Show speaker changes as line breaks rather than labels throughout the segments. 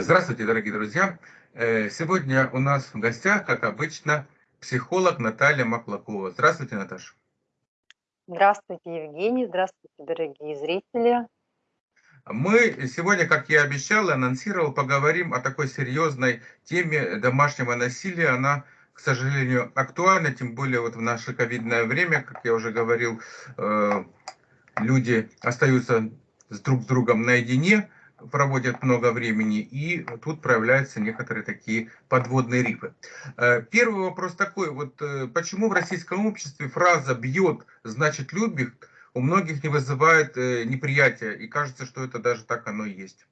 Здравствуйте, дорогие друзья! Э, сегодня у нас в гостях, как обычно, психолог Наталья Маклакова. Здравствуйте, Наташа.
Здравствуйте, Евгений. Здравствуйте, дорогие зрители.
Мы сегодня, как я обещал и анонсировал, поговорим о такой серьезной теме домашнего насилия. Она, к сожалению, актуальна, тем более вот в наше ковидное время, как я уже говорил, э, люди остаются с друг с другом наедине, проводят много времени, и тут проявляются некоторые такие подводные рифы. Э, первый вопрос такой, вот э, почему в российском обществе фраза «бьет, значит любит» у многих не вызывает э, неприятия, и кажется, что это даже так оно и есть?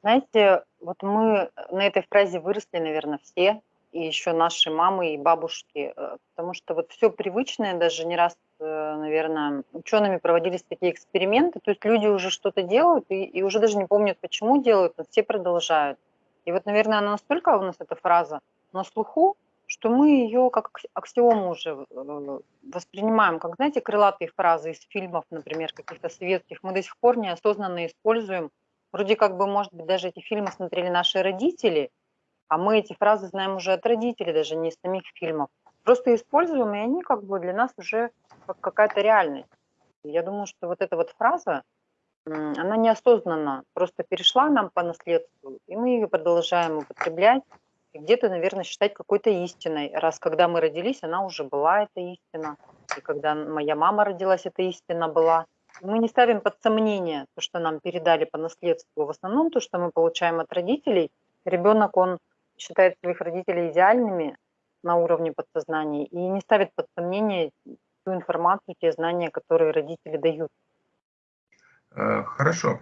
Знаете, вот мы на этой фразе выросли, наверное, все, и еще наши мамы и бабушки, потому что вот все привычное, даже не раз Э, наверное, учеными проводились такие эксперименты, то есть люди уже что-то делают и, и уже даже не помнят, почему делают, но все продолжают. И вот, наверное, она настолько у нас эта фраза на слуху, что мы ее как аксиому уже э, воспринимаем, как, знаете, крылатые фразы из фильмов, например, каких-то советских, мы до сих пор неосознанно используем. Вроде как бы, может быть, даже эти фильмы смотрели наши родители, а мы эти фразы знаем уже от родителей, даже не из самих фильмов. Просто используем, и они как бы для нас уже как какая-то реальность. Я думаю, что вот эта вот фраза, она неосознанно просто перешла нам по наследству, и мы ее продолжаем употреблять, и где-то, наверное, считать какой-то истиной. Раз когда мы родились, она уже была, эта истина. И когда моя мама родилась, эта истина была. Мы не ставим под сомнение то, что нам передали по наследству. В основном то, что мы получаем от родителей, ребенок, он считает своих родителей идеальными на уровне подсознания и не ставит под сомнение ту информацию, те знания, которые родители дают.
Э, хорошо.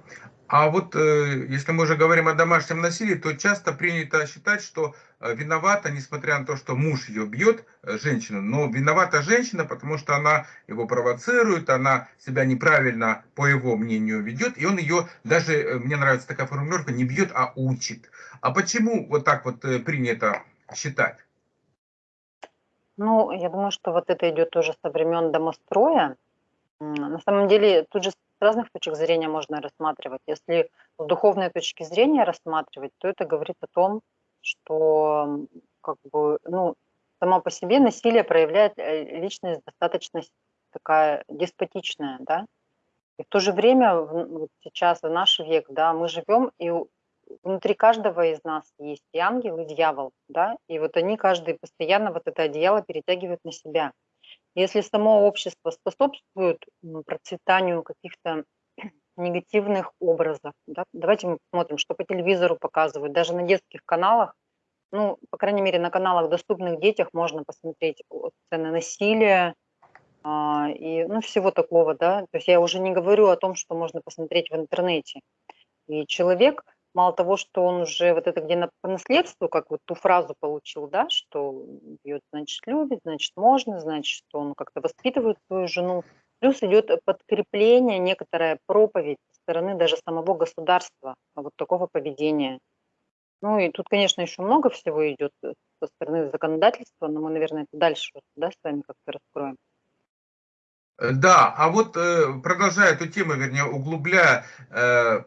А вот э, если мы уже говорим о домашнем насилии, то часто принято считать, что э, виновата, несмотря на то, что муж ее бьет, женщина, но виновата женщина, потому что она его провоцирует, она себя неправильно, по его мнению, ведет, и он ее даже, мне нравится такая формулировка, не бьет, а учит. А почему вот так вот принято считать?
Ну, я думаю, что вот это идет тоже со времен домостроя. На самом деле, тут же с разных точек зрения можно рассматривать. Если с духовной точки зрения рассматривать, то это говорит о том, что как бы, ну, само по себе насилие проявляет э, личность достаточно такая деспотичная, да, и в то же время вот сейчас, в наш век, да, мы живем, и внутри каждого из нас есть и ангел, и дьявол, да, и вот они каждый постоянно вот это одеяло перетягивают на себя. Если само общество способствует процветанию каких-то негативных образов, да, давайте мы посмотрим, что по телевизору показывают, даже на детских каналах, ну, по крайней мере, на каналах, доступных детях, можно посмотреть сцены насилия, а, и, ну, всего такого, да, то есть я уже не говорю о том, что можно посмотреть в интернете. И человек, мало того, что он уже вот это где на, по наследству, как вот ту фразу получил, да, что бьет, значит, любит, значит, можно, значит, что он как-то воспитывает свою жену. Плюс идет подкрепление, некоторая проповедь со стороны даже самого государства вот такого поведения. Ну и тут, конечно, еще много всего идет со стороны законодательства, но мы, наверное, это дальше да, с вами как-то раскроем.
Да, а вот э, продолжая эту тему, вернее, углубляя э,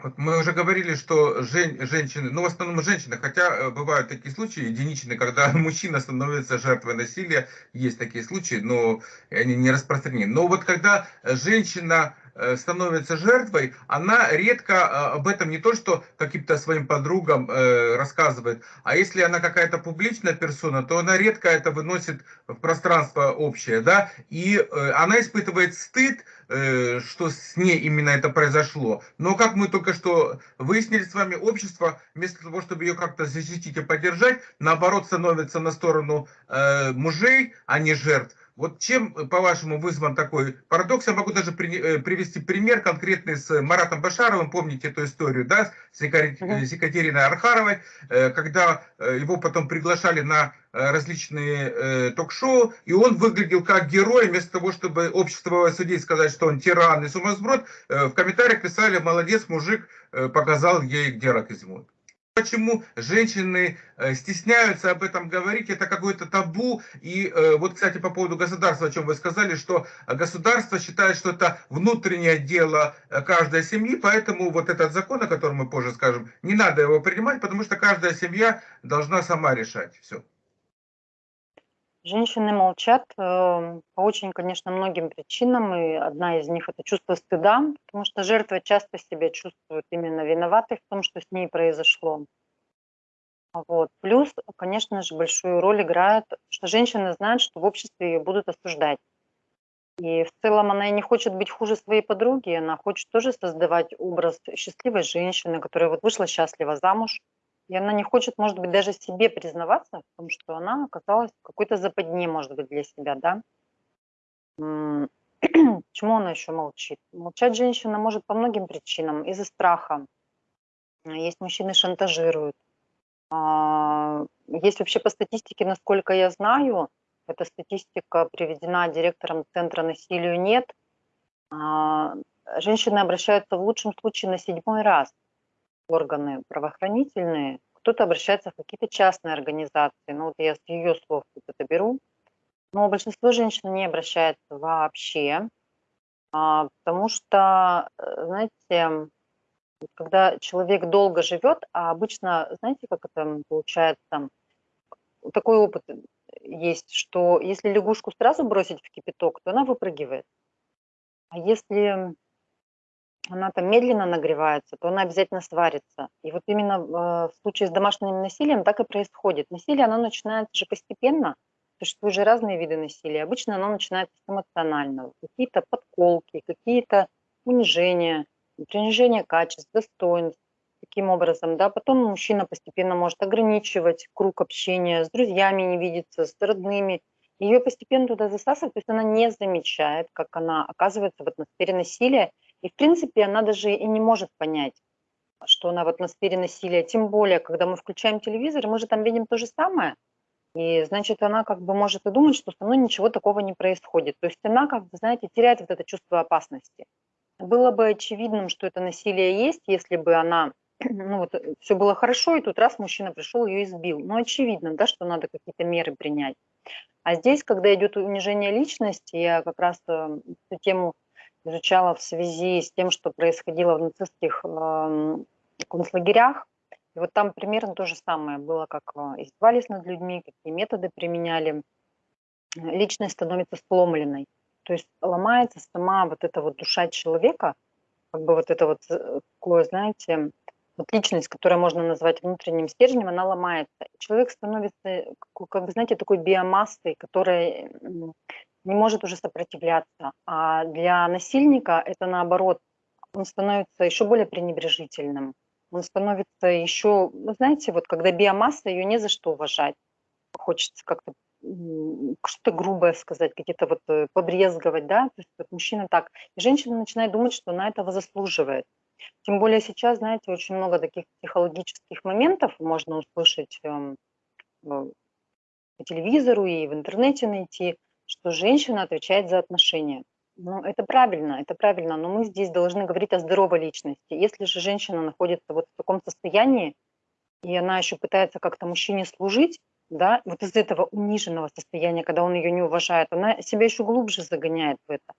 вот мы уже говорили, что жен, женщины, ну в основном женщины, хотя э, бывают такие случаи единичные, когда мужчина становится жертвой насилия, есть такие случаи, но они не распространены. Но вот когда женщина становится жертвой, она редко э, об этом не то, что каким-то своим подругам э, рассказывает, а если она какая-то публичная персона, то она редко это выносит в пространство общее, да, и она испытывает стыд, что с ней именно это произошло. Но как мы только что выяснили с вами, общество вместо того, чтобы ее как-то защитить и поддержать, наоборот становится на сторону мужей, а не жертв. Вот чем, э, по-вашему, вызван такой парадокс? Я могу даже при, э, привести пример конкретный с Маратом Башаровым, помните эту историю, да, с Екатериной Архаровой, э, когда его потом приглашали на различные ток-шоу, и он выглядел как герой, вместо того, чтобы общество судить, сказать, что он тиран и сумасброд, в комментариях писали, молодец, мужик, показал ей, где рак изюмут. Почему женщины э, стесняются об этом говорить, это какое-то табу. И э, вот, кстати, по поводу государства, о чем вы сказали, что государство считает, что это внутреннее дело э, каждой семьи, поэтому вот этот закон, о котором мы позже скажем, не надо его принимать, потому что каждая семья должна сама решать все.
Женщины молчат э, по очень, конечно, многим причинам, и одна из них – это чувство стыда, потому что жертва часто себя чувствует именно виноватой в том, что с ней произошло. Вот. Плюс, конечно же, большую роль играет, что женщина знает, что в обществе ее будут осуждать. И в целом она и не хочет быть хуже своей подруги, она хочет тоже создавать образ счастливой женщины, которая вот вышла счастливо замуж, и она не хочет, может быть, даже себе признаваться в том, что она оказалась какой-то западне, может быть, для себя, да. Почему она еще молчит? Молчать женщина может по многим причинам. Из-за страха. Есть мужчины шантажируют. А, есть вообще по статистике, насколько я знаю, эта статистика приведена директором Центра насилию «Нет», а, женщины обращаются в лучшем случае на седьмой раз органы правоохранительные, кто-то обращается в какие-то частные организации. Ну, вот я с ее слов это беру. Но большинство женщин не обращается вообще, а, потому что, э, знаете, когда человек долго живет, а обычно, знаете, как это получается, такой опыт есть, что если лягушку сразу бросить в кипяток, то она выпрыгивает. А если она там медленно нагревается, то она обязательно сварится. И вот именно э, в случае с домашним насилием так и происходит. Насилие, оно начинается же постепенно, существуют же разные виды насилия. Обычно оно начинается с эмоционального. Какие-то подколки, какие-то унижения, принижение качеств, достоинств. Таким образом, да, потом мужчина постепенно может ограничивать круг общения, с друзьями не видеться, с родными. Ее постепенно туда засасывают, то есть она не замечает, как она оказывается в атмосфере насилия, и, в принципе, она даже и не может понять, что она в атмосфере насилия. Тем более, когда мы включаем телевизор, мы же там видим то же самое. И, значит, она как бы может и думать, что со мной ничего такого не происходит. То есть она, как бы, знаете, теряет вот это чувство опасности. Было бы очевидным, что это насилие есть, если бы она, ну вот, все было хорошо, и тут раз мужчина пришел, ее избил. Ну, очевидно, да, что надо какие-то меры принять. А здесь, когда идет унижение личности, я как раз э, эту тему изучала в связи с тем, что происходило в нацистских э, концлагерях. И вот там примерно то же самое было, как э, издевались над людьми, какие методы применяли. Личность становится сломленной. То есть ломается сама вот эта вот душа человека, как бы вот это вот э, такое, знаете, вот личность, которую можно назвать внутренним стержнем, она ломается. Человек становится, как вы знаете, такой биомассой, которая не может уже сопротивляться. А для насильника это наоборот, он становится еще более пренебрежительным. Он становится еще, вы знаете, вот когда биомасса, ее не за что уважать. Хочется как-то что-то грубое сказать, какие-то вот э, побрезговать, да, то есть вот мужчина так. И женщина начинает думать, что она этого заслуживает. Тем более сейчас, знаете, очень много таких психологических моментов можно услышать э, по телевизору и в интернете найти, что женщина отвечает за отношения. Ну, это правильно, это правильно, но мы здесь должны говорить о здоровой личности. Если же женщина находится вот в таком состоянии, и она еще пытается как-то мужчине служить, да, вот из этого униженного состояния, когда он ее не уважает, она себя еще глубже загоняет в это.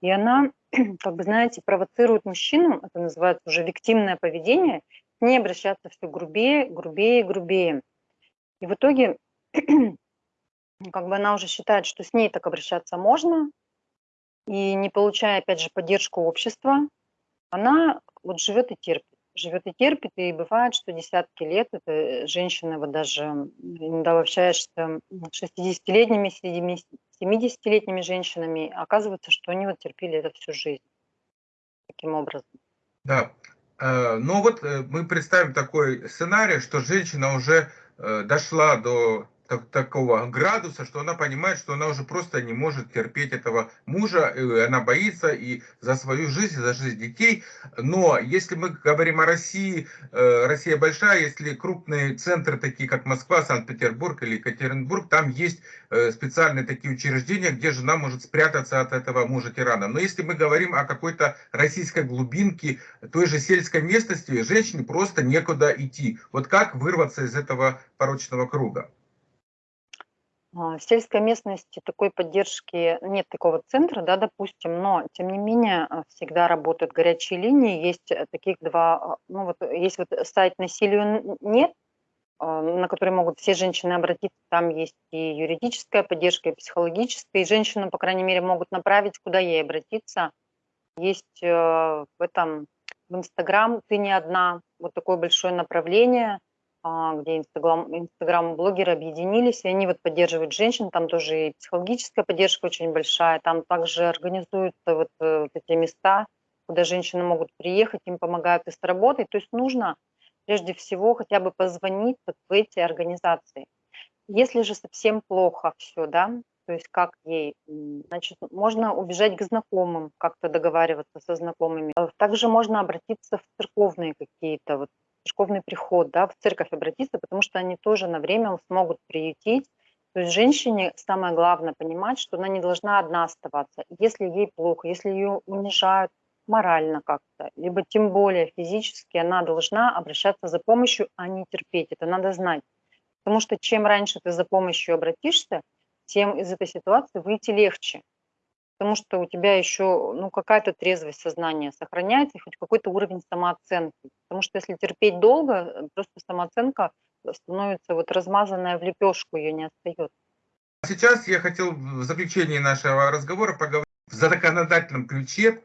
И она, как бы, знаете, провоцирует мужчину, это называется уже виктимное поведение, не обращаться все грубее, грубее, грубее. И в итоге как бы она уже считает, что с ней так обращаться можно, и не получая, опять же, поддержку общества, она вот живет и терпит. Живет и терпит, и бывает, что десятки лет это женщины, вот даже иногда общаешься с 60-летними, 70-летними женщинами, оказывается, что они вот терпели это всю жизнь. Таким образом.
Да. Э, ну вот э, мы представим такой сценарий, что женщина уже э, дошла до так, такого градуса, что она понимает, что она уже просто не может терпеть этого мужа, и она боится и за свою жизнь, и за жизнь детей. Но если мы говорим о России, э, Россия большая, если крупные центры, такие как Москва, Санкт-Петербург или Екатеринбург, там есть э, специальные такие учреждения, где жена может спрятаться от этого мужа-тирана. Но если мы говорим о какой-то российской глубинке, той же сельской местности, женщине просто некуда идти. Вот как вырваться из этого порочного круга?
А, в сельской местности такой поддержки нет такого центра, да, допустим, но тем не менее а, всегда работают горячие линии. Есть э, таких два, а, ну вот есть вот сайт насилию нет, на который могут все женщины обратиться. Там есть и юридическая поддержка, и психологическая, и женщину, по крайней мере, могут направить, куда ей обратиться. Есть э, в этом в Инстаграм «Ты не одна», вот такое большое направление – где Инстаграм, Инстаграм-блогеры объединились, и они вот поддерживают женщин, там тоже и психологическая поддержка очень большая, там также организуются вот, э, вот эти места, куда женщины могут приехать, им помогают и с работой. То есть нужно прежде всего хотя бы позвонить вот в эти организации. Если же совсем плохо все, да, то есть как ей, значит, можно убежать к знакомым, как-то договариваться со знакомыми. Также можно обратиться в церковные какие-то вот церковный приход, да, в церковь обратиться, потому что они тоже на время смогут приютить. То есть женщине самое главное понимать, что она не должна одна оставаться. Если ей плохо, если ее унижают морально как-то, либо тем более физически, она должна обращаться за помощью, а не терпеть. Это надо знать. Потому что чем раньше ты за помощью обратишься, тем из этой ситуации выйти легче потому что у тебя еще ну, какая-то трезвость сознания сохраняется, хоть какой-то уровень самооценки. Потому что если терпеть долго, э, просто самооценка становится вот размазанная в лепешку, ее не остается.
Сейчас я хотел в заключении нашего разговора поговорить в законодательном ключе.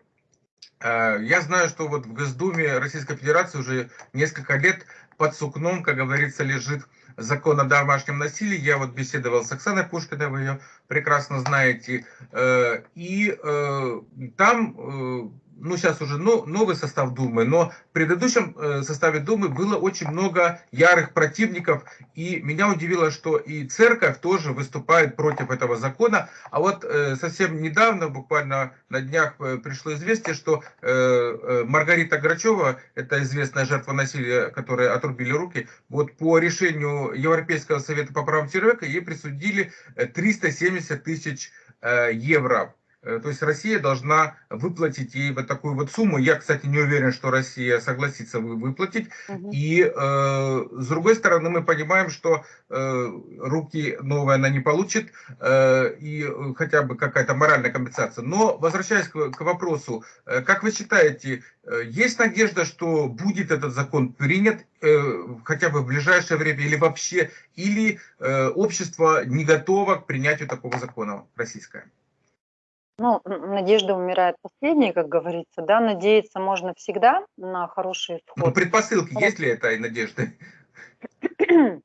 Э, я знаю, что вот в Госдуме Российской Федерации уже несколько лет под сукном, как говорится, лежит закон о домашнем насилии. Я вот беседовал с Оксаной Пушкиной, вы ее прекрасно знаете. Э, и э, там э, ну, сейчас уже новый состав Думы, но в предыдущем э, составе Думы было очень много ярых противников, и меня удивило, что и церковь тоже выступает против этого закона, а вот э, совсем недавно, буквально на днях э, пришло известие, что Маргарита Грачева, это известная жертва насилия, которой отрубили руки, вот по решению Европейского совета по правам человека ей присудили 370 тысяч евро. Э, то есть Россия должна выплатить ей вот такую вот сумму. Я, кстати, не уверен, что Россия согласится выплатить. Угу. И э, с другой стороны, мы понимаем, что э, руки новые она не получит, э, и хотя бы какая-то моральная компенсация. Но возвращаясь к, к вопросу, э, как вы считаете, э, есть надежда, что будет этот закон принят э, хотя бы в ближайшее время или вообще, или э, общество не готово к принятию такого закона российское?
Ну, надежда умирает последней, как говорится, да, надеяться можно всегда на хороший исход.
Ну, предпосылки есть ли этой надежды?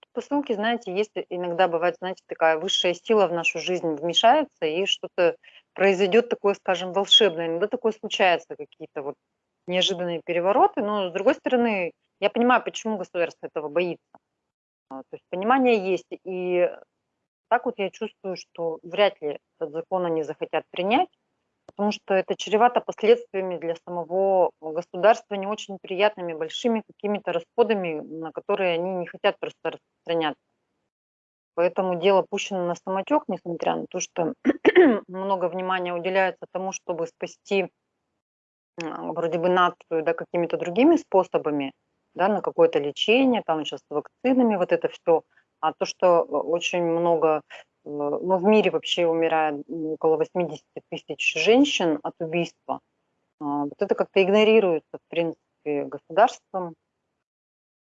Предпосылки, знаете, есть иногда бывает, знаете, такая высшая сила в нашу жизнь вмешается, и что-то произойдет такое, скажем, волшебное. Иногда такое случается, какие-то вот неожиданные перевороты, но с другой стороны, я понимаю, почему государство этого боится. А, то есть понимание есть, и так вот я чувствую, что вряд ли этот закон они захотят принять, потому что это чревато последствиями для самого государства, не очень приятными, большими какими-то расходами, на которые они не хотят просто распространяться. Поэтому дело пущено на самотек, несмотря на то, что много внимания уделяется тому, чтобы спасти вроде бы нацию да, какими-то другими способами, да, на какое-то лечение, там сейчас с вакцинами, вот это все – а то, что очень много, э, ну, в мире вообще умирает около 80 тысяч женщин от убийства, а, вот это как-то игнорируется, в принципе, государством,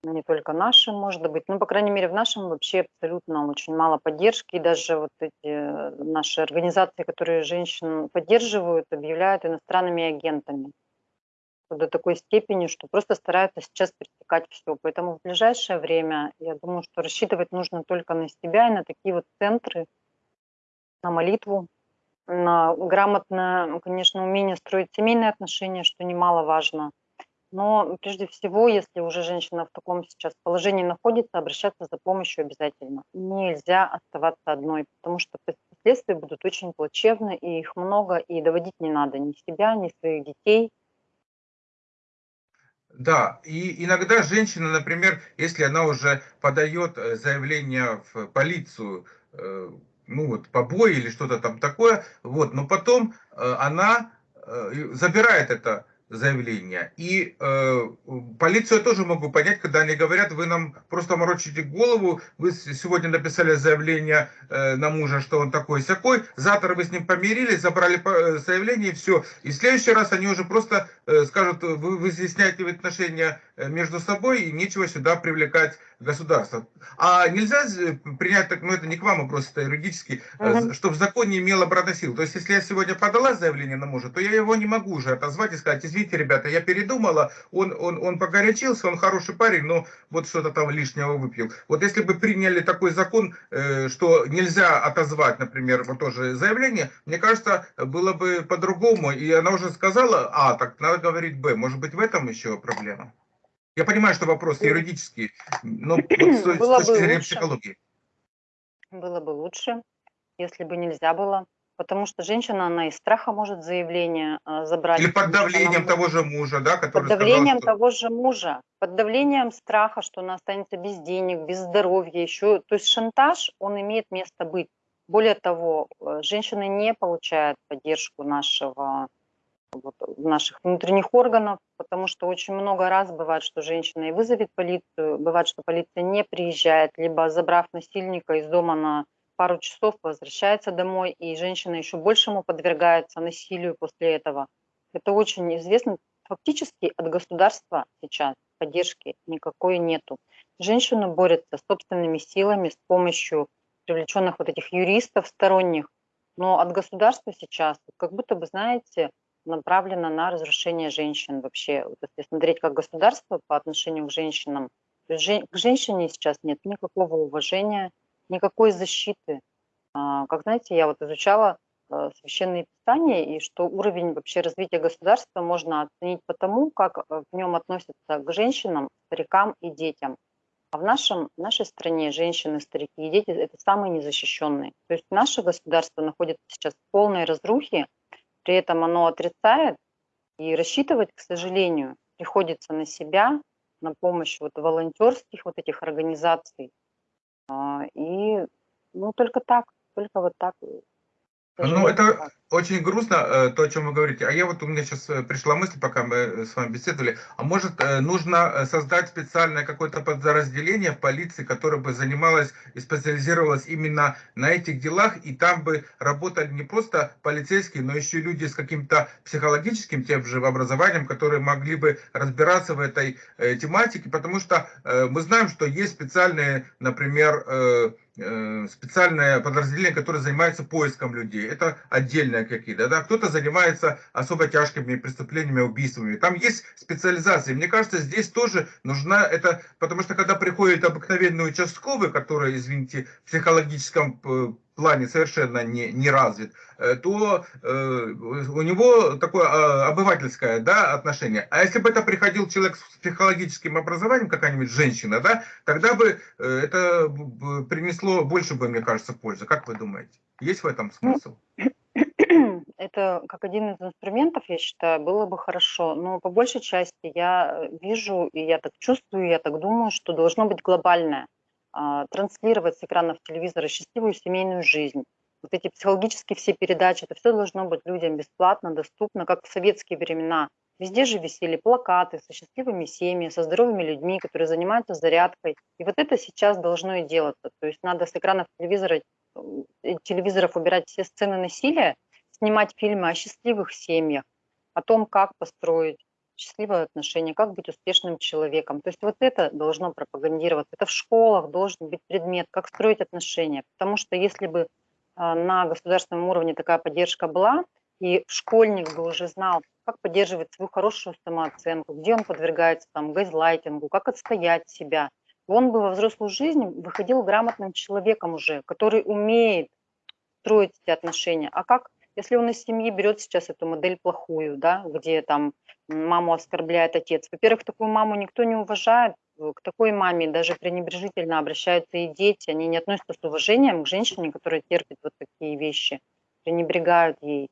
не только нашим, может быть, ну, по крайней мере, в нашем вообще абсолютно очень мало поддержки, и даже вот эти э, наши организации, которые женщин поддерживают, объявляют иностранными агентами до такой степени, что просто стараются сейчас пресекать все. Поэтому в ближайшее время, я думаю, что рассчитывать нужно только на себя и на такие вот центры, на молитву, на грамотное, конечно, умение строить семейные отношения, что немаловажно. Но прежде всего, если уже женщина в таком сейчас положении находится, обращаться за помощью обязательно. Нельзя оставаться одной, потому что последствия будут очень плачевны, и их много, и доводить не надо ни себя, ни своих детей.
Да, и иногда женщина, например, если она уже подает э, заявление в полицию, э, ну вот побои или что-то там такое, вот, но потом э, она забирает это заявления. И э, полицию я тоже могу понять, когда они говорят, вы нам просто морочите голову, вы сегодня написали заявление э, на мужа, что он такой-сякой, завтра вы с ним помирились, забрали э, заявление и все. И в следующий раз они уже просто э, скажут, вы, вы изъясняете отношения между собой и нечего сюда привлекать государства. А нельзя принять, так, ну это не к вам вопрос, это юридически, uh-huh. чтобы закон не имел обратной силы. То есть, если я сегодня подала заявление на мужа, то я его не могу уже отозвать и сказать, извините, ребята, я передумала, он, он, он погорячился, он хороший парень, но вот что-то там лишнего выпил. Вот если бы приняли такой закон, э, что нельзя отозвать, например, вот тоже заявление, мне кажется, было бы по-другому. И она уже сказала, а, так надо говорить Б. Может быть, в этом еще проблема? Я понимаю, что вопрос юридический, но вот с,
было
с точки зрения
лучше.
психологии.
Было бы лучше, если бы нельзя было. Потому что женщина, она из страха может заявление э, забрать.
Или под давлением того же мужа, да,
который Под давлением сказал, что... того же мужа, под давлением страха, что она останется без денег, без здоровья еще. То есть шантаж, он имеет место быть. Более того, э, женщины не получают поддержку нашего вот, наших внутренних органов, потому что очень много раз бывает, что женщина и вызовет полицию, бывает, что полиция не приезжает, либо забрав насильника из дома на пару часов, возвращается домой, и женщина еще большему подвергается насилию после этого. Это очень известно. Фактически от государства сейчас поддержки никакой нету. Женщина борется собственными силами с помощью привлеченных вот этих юристов сторонних, но от государства сейчас, как будто бы, знаете, направлена на разрушение женщин вообще. Вот если смотреть как государство по отношению к женщинам, то к женщине сейчас нет никакого уважения, никакой защиты. А, как знаете, я вот изучала э, священные писания, и что уровень вообще развития государства можно оценить по тому, как э, в нем относятся к женщинам, старикам и детям. А в, нашем, в нашей стране женщины, старики и дети – это самые незащищенные. То есть наше государство находится сейчас в полной разрухе, при этом оно отрицает, и рассчитывать, к сожалению, приходится на себя, на помощь вот волонтерских вот этих организаций. А, и ну только так, только вот так.
Ну, это очень грустно, э, то, о чем вы говорите. А я вот, у меня сейчас э, пришла мысль, пока мы э, с вами беседовали, а может нужно создать специальное какое-то подразделение в полиции, которое бы занималось и специализировалось именно на этих делах, и там бы работали не просто полицейские, но еще и люди с каким-то психологическим тем же образованием, которые могли бы разбираться в этой тематике, потому что мы знаем, что есть специальные, например, специальное подразделение, которое занимается поиском людей. Это отдельная какие-то, да, кто-то занимается особо тяжкими преступлениями, убийствами. Там есть специализация. Мне кажется, здесь тоже нужна это, потому что когда приходит обыкновенный участковый, который, извините, в психологическом э, плане совершенно не, не развит, э, то э, у него такое э, обывательское да, отношение. А если бы это приходил человек с психологическим образованием, какая-нибудь женщина, да, тогда бы э, это принесло больше бы, мне кажется, пользы. Как вы думаете? Есть в этом смысл?
это как один из инструментов, я считаю, было бы хорошо. Но по большей части я вижу, и я так чувствую, я так думаю, что должно быть глобальное. А, транслировать с экранов телевизора счастливую семейную жизнь. Вот эти психологические все передачи, это все должно быть людям бесплатно, доступно, как в советские времена. Везде же висели плакаты со счастливыми семьями, со здоровыми людьми, которые занимаются зарядкой. И вот это сейчас должно и делаться. То есть надо с экранов телевизора, э, телевизоров убирать все сцены насилия, снимать фильмы о счастливых семьях, о том, как построить счастливые отношения, как быть успешным человеком. То есть вот это должно пропагандироваться. Это в школах должен быть предмет, как строить отношения. Потому что если бы а, на государственном уровне такая поддержка была, и школьник бы уже знал, как поддерживать свою хорошую самооценку, где он подвергается там газлайтингу, как отстоять себя, он бы во взрослую жизнь выходил грамотным человеком уже, который умеет строить эти отношения. А как Если он из семьи берет сейчас эту модель плохую, да, где там маму оскорбляет отец, во-первых, такую маму никто не уважает, э, к такой маме даже пренебрежительно обращаются и дети, они не относятся с уважением к женщине, которая терпит вот такие вещи, пренебрегают ей.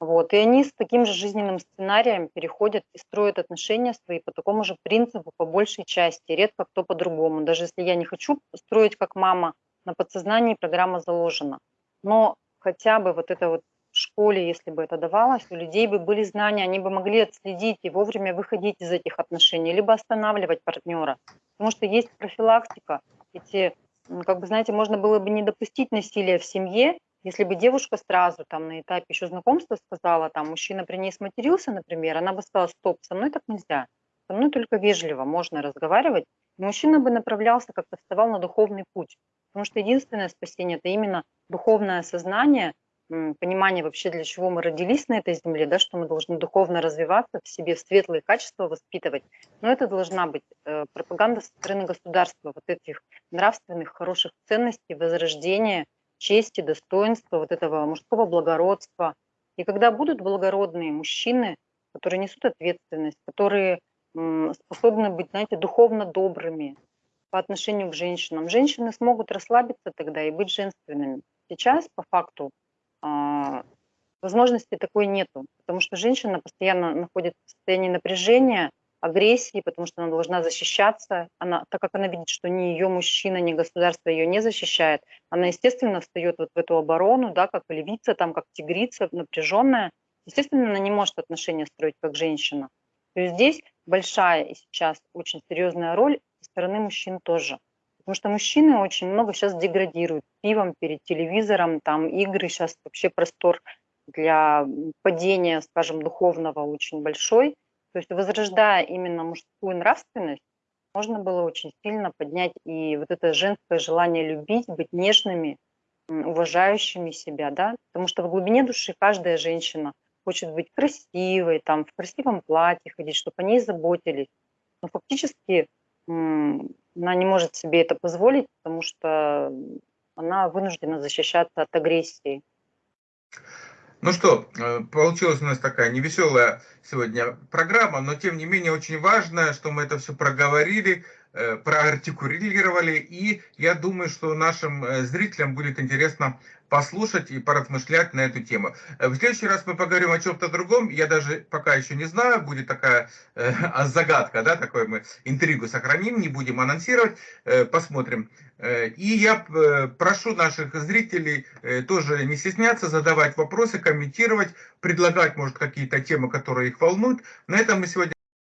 Вот. И они с таким же жизненным сценарием переходят и строят отношения свои по такому же принципу, по большей части. Редко кто по-другому. Даже если я не хочу строить как мама, на подсознании программа заложена. Но хотя бы вот это вот школе, если бы это давалось, у людей бы были знания, они бы могли отследить и вовремя выходить из этих отношений, либо останавливать партнера. Потому что есть профилактика. Эти, как бы, знаете, можно было бы не допустить насилия в семье, если бы девушка сразу там на этапе еще знакомства сказала, там мужчина при ней сматерился, например, она бы сказала, стоп, со мной так нельзя, со мной только вежливо можно разговаривать, и мужчина бы направлялся, как-то вставал на духовный путь. Потому что единственное спасение – это именно духовное сознание, понимание вообще, для чего мы родились на этой земле, да, что мы должны духовно развиваться, в себе светлые качества воспитывать. Но это должна быть э, пропаганда со стороны государства, вот этих нравственных, хороших ценностей, возрождения – чести, достоинства, вот этого мужского благородства. И когда будут благородные мужчины, которые несут ответственность, которые способны быть, знаете, духовно добрыми по отношению к женщинам, женщины смогут расслабиться тогда и быть женственными. Сейчас, по факту, возможности такой нету, потому что женщина постоянно находится в состоянии напряжения, агрессии, потому что она должна защищаться. Она, так как она видит, что ни ее мужчина, ни государство ее не защищает, она, естественно, встает вот в эту оборону, да, как львица, там, как тигрица, напряженная. Естественно, она не может отношения строить как женщина. То есть здесь большая и сейчас очень серьезная роль со стороны мужчин тоже. Потому что мужчины очень много сейчас деградируют пивом перед телевизором, там игры, сейчас вообще простор для падения, скажем, духовного очень большой. То есть возрождая именно мужскую нравственность, можно было очень сильно поднять и вот это женское желание любить, быть нежными, уважающими себя, да, потому что в глубине души каждая женщина хочет быть красивой, там, в красивом платье ходить, чтобы о ней заботились. Но фактически она не может себе это позволить, потому что она вынуждена защищаться от агрессии.
Ну что, э, получилась у нас такая невеселая сегодня программа, но тем не менее очень важно, что мы это все проговорили, проартикулировали, и я думаю, что нашим э, зрителям будет интересно послушать и поразмышлять на эту тему. Э, в следующий раз мы поговорим о чем-то другом. Я даже пока еще не знаю, будет такая э, загадка, да, такой мы интригу сохраним, не будем анонсировать, э, посмотрим. Э, и я э, прошу наших зрителей э, тоже не стесняться, задавать вопросы, комментировать, предлагать, может, какие-то темы, которые их волнуют. На этом мы сегодня